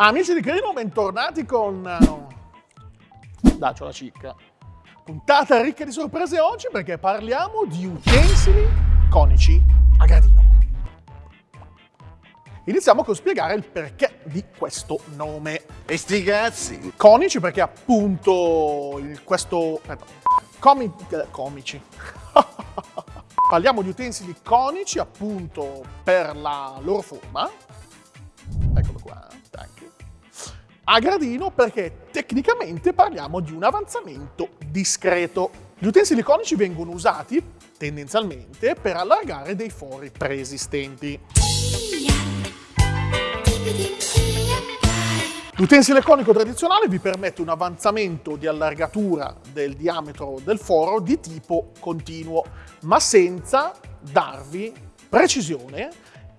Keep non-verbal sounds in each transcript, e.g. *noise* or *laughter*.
Amici di Crino, bentornati con... Uh, Daccio la cicca. Puntata ricca di sorprese oggi perché parliamo di utensili conici a gradino. Iniziamo con spiegare il perché di questo nome. E sti cazzi! Conici perché appunto il, questo... Aspetta, comi, eh, comici. *laughs* Parliamo di utensili conici appunto per la loro forma. Tac. A gradino perché tecnicamente parliamo di un avanzamento discreto. Gli utensili conici vengono usati tendenzialmente per allargare dei fori preesistenti. L'utensile conico tradizionale vi permette un avanzamento di allargatura del diametro del foro di tipo continuo, ma senza darvi precisione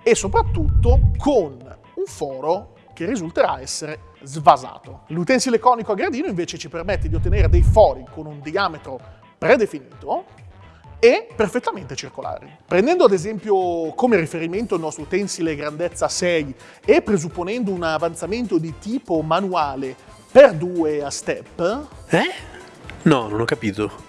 e soprattutto con un foro che risulterà essere svasato. L'utensile conico a gradino invece ci permette di ottenere dei fori con un diametro predefinito e perfettamente circolari. Prendendo ad esempio come riferimento il nostro utensile grandezza 6 e presupponendo un avanzamento di tipo manuale per due a step... Eh? No, non ho capito.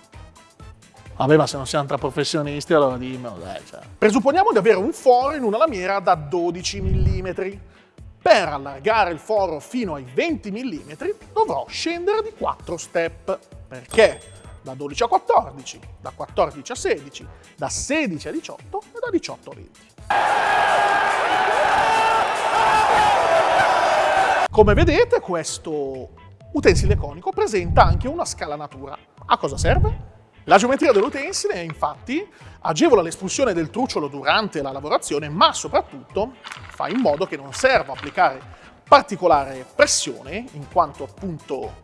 Vabbè, ma se non siamo tra professionisti, allora dimmelo, dai. Cioè. Presupponiamo di avere un foro in una lamiera da 12 mm. Per allargare il foro fino ai 20 mm dovrò scendere di 4 step. Perché? da 12 a 14, da 14 a 16, da 16 a 18 e da 18 a 20. Come vedete questo utensile conico presenta anche una scalanatura. A cosa serve? La geometria dell'utensile infatti agevola l'espulsione del trucciolo durante la lavorazione ma soprattutto fa in modo che non serva applicare particolare pressione in quanto appunto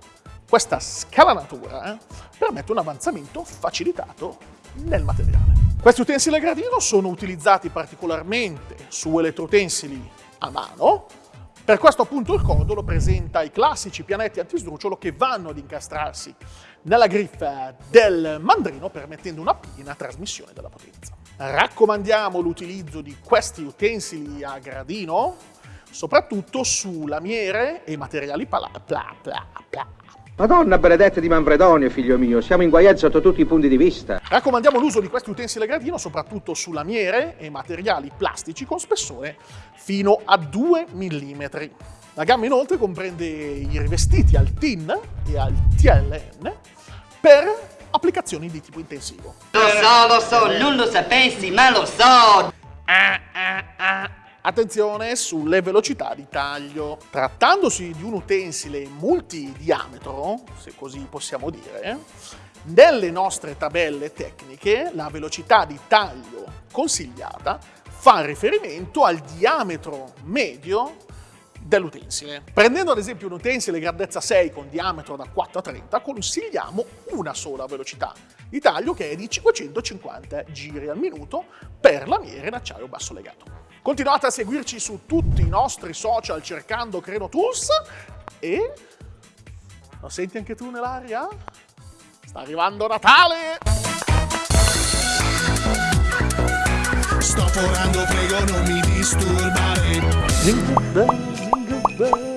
questa scalanatura eh, permette un avanzamento facilitato nel materiale. Questi utensili a gradino sono utilizzati particolarmente su elettroutensili a mano, per questo appunto il codolo presenta i classici pianetti antisdrucciolo che vanno ad incastrarsi nella griffa del mandrino permettendo una piena trasmissione della potenza. Raccomandiamo l'utilizzo di questi utensili a gradino soprattutto su lamiere e materiali pla pla pla pla Madonna benedetta di Manfredonio, figlio mio, siamo inguaiati sotto tutti i punti di vista. Raccomandiamo l'uso di questi utensili a gradino soprattutto su lamiere e materiali plastici con spessore fino a 2 mm. La gamma inoltre comprende i rivestiti al TIN e al TLN per applicazioni di tipo intensivo. Lo so, lo so, non lo sapessi, ma lo so! Ah, ah, ah. Attenzione sulle velocità di taglio. Trattandosi di un utensile multidiametro, se così possiamo dire, nelle nostre tabelle tecniche la velocità di taglio consigliata fa riferimento al diametro medio dell'utensile. Prendendo ad esempio un utensile grandezza 6 con diametro da 4 a 30, consigliamo una sola velocità di taglio che è di 550 giri al minuto per lamiere in acciaio basso legato. Continuate a seguirci su tutti i nostri social cercando Creno Tools e... Lo senti anche tu nell'aria? Sta arrivando Natale! Sto forando, prego non mi disturbare. 네.